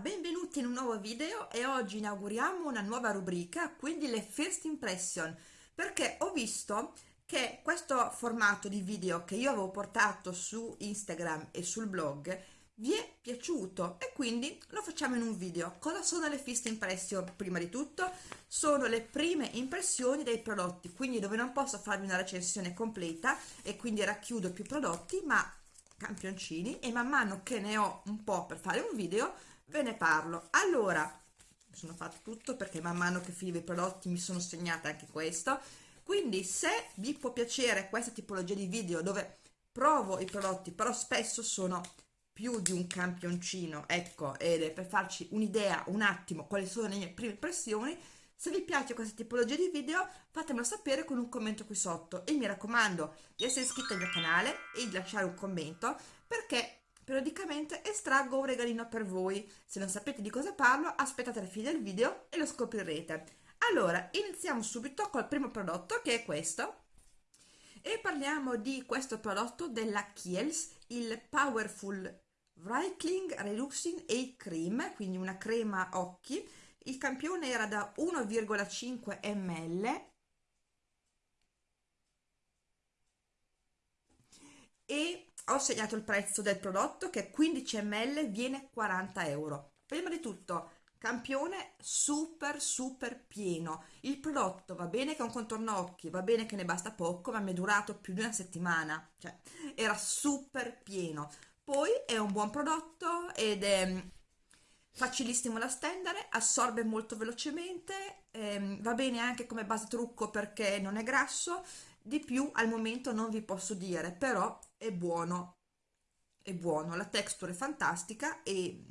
Benvenuti in un nuovo video e oggi inauguriamo una nuova rubrica, quindi le first impression, perché ho visto che questo formato di video che io avevo portato su Instagram e sul blog vi è piaciuto e quindi lo facciamo in un video. Cosa sono le first impression? Prima di tutto sono le prime impressioni dei prodotti, quindi dove non posso farvi una recensione completa e quindi racchiudo più prodotti, ma campioncini e man mano che ne ho un po' per fare un video ve ne parlo. Allora sono fatto tutto perché man mano che filo i prodotti mi sono segnata anche questo. Quindi se vi può piacere questa tipologia di video dove provo i prodotti però spesso sono più di un campioncino ecco ed per farci un'idea un attimo quali sono le mie prime impressioni se vi piace questa tipologia di video fatemelo sapere con un commento qui sotto. E mi raccomando di essere iscritti al mio canale e di lasciare un commento perché periodicamente estraggo un regalino per voi. Se non sapete di cosa parlo aspettate la fine del video e lo scoprirete. Allora, iniziamo subito col primo prodotto che è questo e parliamo di questo prodotto della Kiehl's, il Powerful Wrinkling Reducing Eye Cream, quindi una crema occhi il campione era da 1,5 ml e ho segnato il prezzo del prodotto che 15 ml viene 40 euro. Prima di tutto campione super super pieno. Il prodotto va bene che è un contorno occhi va bene che ne basta poco ma mi è durato più di una settimana. Cioè era super pieno. Poi è un buon prodotto ed è facilissimo da stendere, assorbe molto velocemente, ehm, va bene anche come base trucco perché non è grasso, di più al momento non vi posso dire, però è buono, è buono, la texture è fantastica e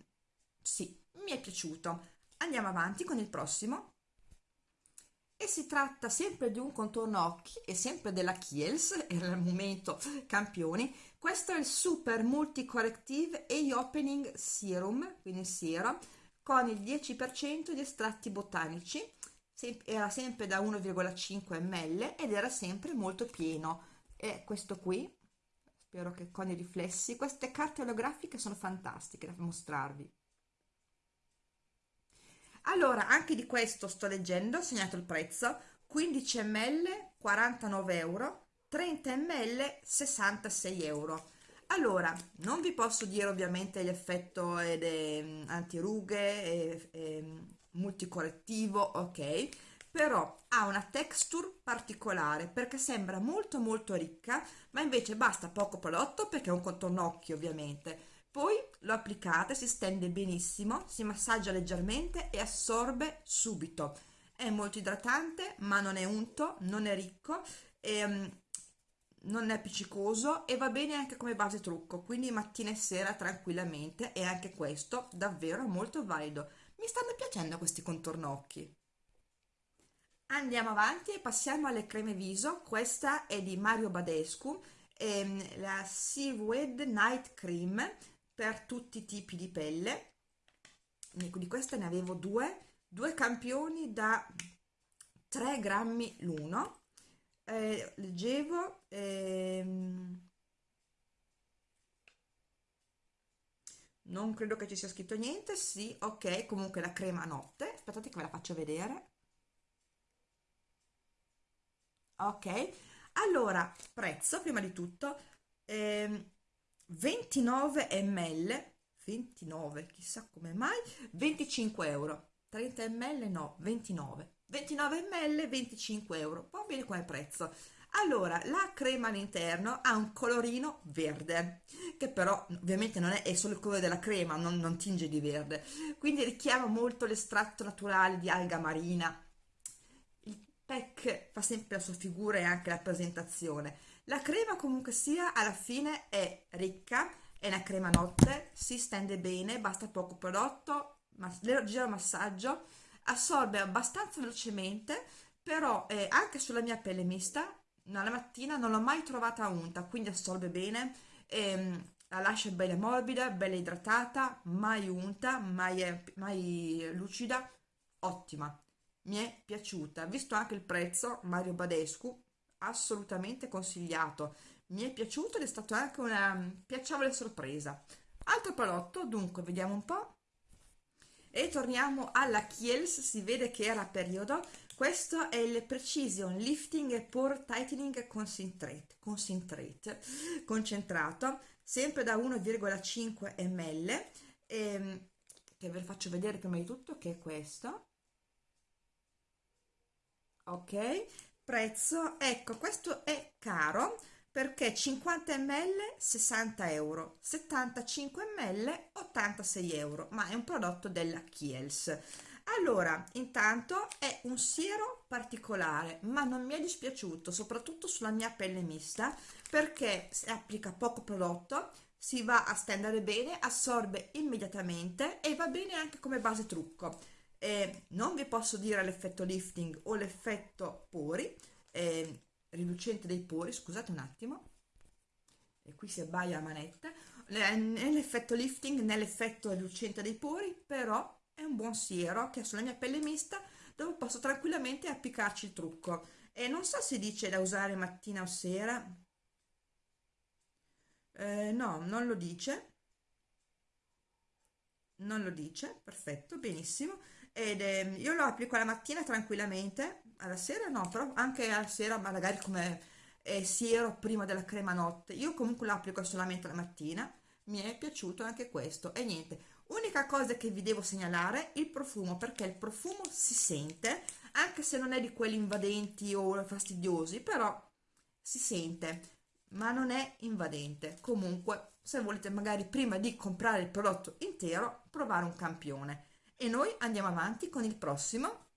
sì, mi è piaciuto. Andiamo avanti con il prossimo e si tratta sempre di un contorno occhi e sempre della Kiehl's, era il momento campioni. Questo è il Super Multi Corrective Eye Opening Serum, quindi siero, con il 10% di estratti botanici, era sempre da 1,5 ml ed era sempre molto pieno. E questo qui, spero che con i riflessi, queste carte olografiche sono fantastiche da mostrarvi. Allora anche di questo sto leggendo ho segnato il prezzo. 15 ml 49 euro 30 ml 66 euro allora non vi posso dire ovviamente l'effetto ed è mm, antirughe e, e multicorrettivo ok però ha una texture particolare perché sembra molto molto ricca ma invece basta poco prodotto perché è un contorno occhio ovviamente poi lo applicate, si stende benissimo, si massaggia leggermente e assorbe subito. È molto idratante, ma non è unto, non è ricco, e, um, non è appiccicoso e va bene anche come base trucco, quindi mattina e sera tranquillamente e anche questo davvero molto valido. Mi stanno piacendo questi contornocchi. Andiamo avanti e passiamo alle creme viso, questa è di Mario Badescu, ehm, la Seaweed Night Cream, per tutti i tipi di pelle di queste ne avevo due due campioni da 3 grammi l'uno eh, leggevo ehm, non credo che ci sia scritto niente sì ok comunque la crema notte aspettate che ve la faccio vedere. Ok allora prezzo prima di tutto ehm, 29 ml 29 chissà come mai 25 euro 30 ml no 29 29 ml 25 euro. Va bene come prezzo. Allora la crema all'interno ha un colorino verde che però ovviamente non è, è solo il colore della crema non, non tinge di verde. Quindi richiama molto l'estratto naturale di alga marina. Il pack fa sempre la sua figura e anche la presentazione. La crema comunque sia alla fine è ricca, è una crema notte, si stende bene, basta poco prodotto, leggero massaggio, assorbe abbastanza velocemente, però eh, anche sulla mia pelle mista, alla mattina non l'ho mai trovata unta, quindi assorbe bene, ehm, la lascia bella morbida, bella idratata, mai unta, mai, mai lucida, ottima. Mi è piaciuta, visto anche il prezzo, Mario Badescu, assolutamente consigliato. Mi è piaciuto ed è stata anche una piacevole sorpresa. Altro prodotto dunque vediamo un po' e torniamo alla Kiehl's si vede che era periodo. Questo è il Precision Lifting Pore Tightening Concentrate, concentrate concentrato sempre da 1,5 ml ehm, che ve lo faccio vedere prima di tutto che è questo. Ok prezzo ecco questo è caro perché 50 ml 60 euro 75 ml 86 euro ma è un prodotto della Kiels. Allora intanto è un siero particolare ma non mi è dispiaciuto soprattutto sulla mia pelle mista perché si applica poco prodotto si va a stendere bene assorbe immediatamente e va bene anche come base trucco. Eh, non vi posso dire l'effetto lifting o l'effetto pori eh, riducente dei pori scusate un attimo. E qui si abbaia la manetta. Nell'effetto lifting nell'effetto riducente dei pori però è un buon siero che sulla mia pelle mista dove posso tranquillamente applicarci il trucco. E non so se dice da usare mattina o sera. Eh, no non lo dice. Non lo dice perfetto benissimo ed eh, io lo applico la mattina tranquillamente alla sera no però anche alla sera magari come eh, siero prima della crema notte. Io comunque lo applico solamente la mattina mi è piaciuto anche questo. E niente unica cosa che vi devo segnalare il profumo perché il profumo si sente anche se non è di quelli invadenti o fastidiosi però si sente ma non è invadente. Comunque se volete magari prima di comprare il prodotto intero provare un campione e noi andiamo avanti con il prossimo.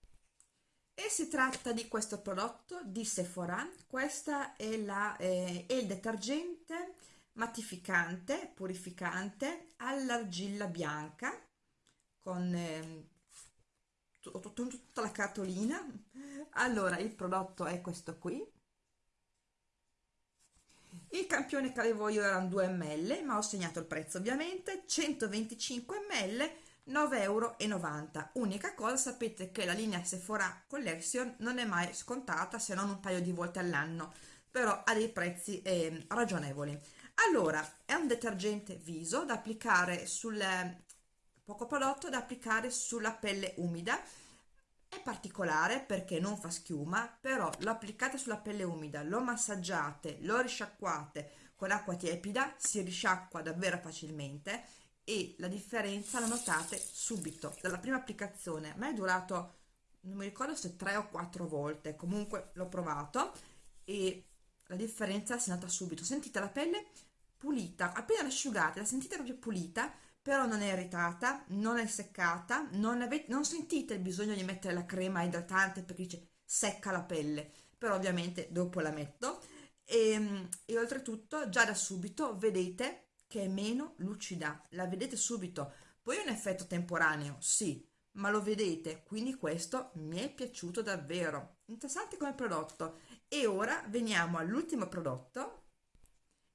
E si tratta di questo prodotto di Sephora. Questa è, la, eh, è il detergente mattificante purificante all'argilla bianca con eh, tutta la cartolina. Allora il prodotto è questo qui. Il campione che avevo io erano 2 ml ma ho segnato il prezzo ovviamente. 125 ml 9,90 euro unica cosa sapete che la linea Sephora Collection non è mai scontata se non un paio di volte all'anno però ha dei prezzi eh, ragionevoli. Allora è un detergente viso da applicare sul poco prodotto da applicare sulla pelle umida. È particolare perché non fa schiuma però lo applicate sulla pelle umida lo massaggiate lo risciacquate con acqua tiepida si risciacqua davvero facilmente e la differenza la notate subito. Dalla prima applicazione a me è durato non mi ricordo se tre o quattro volte comunque l'ho provato e la differenza si nota subito. Sentite la pelle pulita appena asciugate la sentite proprio pulita però non è irritata non è seccata non, avete, non sentite il bisogno di mettere la crema idratante perché dice secca la pelle però ovviamente dopo la metto. E, ehm, e oltretutto già da subito vedete che è meno lucida. La vedete subito. Poi un effetto temporaneo sì ma lo vedete quindi questo mi è piaciuto davvero. Interessante come prodotto. E ora veniamo all'ultimo prodotto.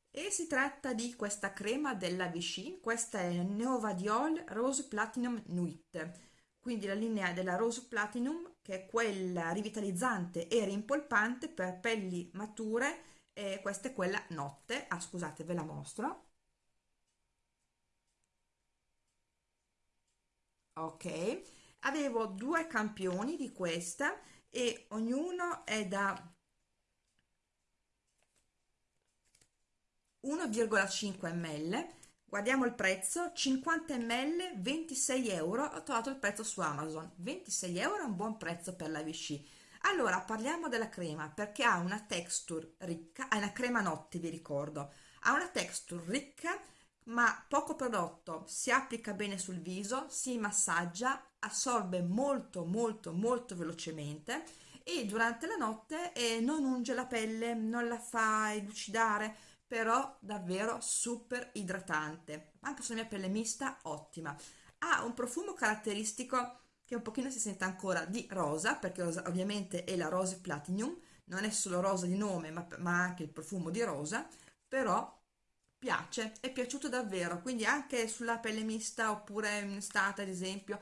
E si tratta di questa crema della Vichy. Questa è Neovadiol Rose Platinum Nuit. Quindi la linea della Rose Platinum che è quella rivitalizzante e rimpolpante per pelli mature e questa è quella notte. Ah scusate ve la mostro ok. Avevo due campioni di questa e ognuno è da 1,5 ml guardiamo il prezzo 50 ml 26 euro. Ho trovato il prezzo su amazon. 26 euro è un buon prezzo per la Vichy allora parliamo della crema perché ha una texture ricca è una crema notte vi ricordo. Ha una texture ricca ma poco prodotto si applica bene sul viso si massaggia assorbe molto molto molto velocemente e durante la notte eh, non unge la pelle non la fa elucidare però davvero super idratante. Anche sulla mia pelle mista ottima. Ha un profumo caratteristico che un pochino si sente ancora di rosa perché ovviamente è la Rose Platinum non è solo rosa di nome ma, ma anche il profumo di rosa però piace, è piaciuto davvero, quindi anche sulla pelle mista oppure in estate ad esempio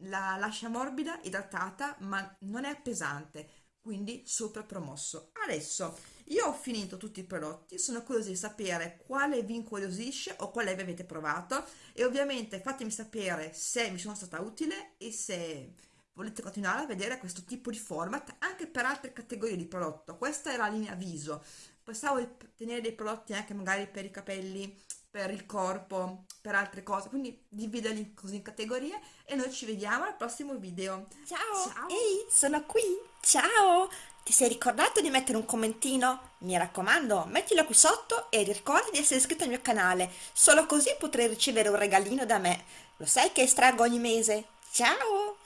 la lascia morbida, idratata, ma non è pesante, quindi super promosso. Adesso io ho finito tutti i prodotti, sono curiosa di sapere quale vi incuriosisce o quale vi avete provato e ovviamente fatemi sapere se mi sono stata utile e se volete continuare a vedere questo tipo di format anche per altre categorie di prodotto. Questa è la linea viso, pensavo di tenere dei prodotti anche magari per i capelli, per il corpo, per altre cose, quindi dividerli così in categorie e noi ci vediamo al prossimo video. Ciao! Ciao. Ehi, sono qui! Ciao! Ti sei ricordato di mettere un commentino? Mi raccomando, mettilo qui sotto e ricorda di essere iscritto al mio canale, solo così potrai ricevere un regalino da me. Lo sai che estraggo ogni mese? Ciao!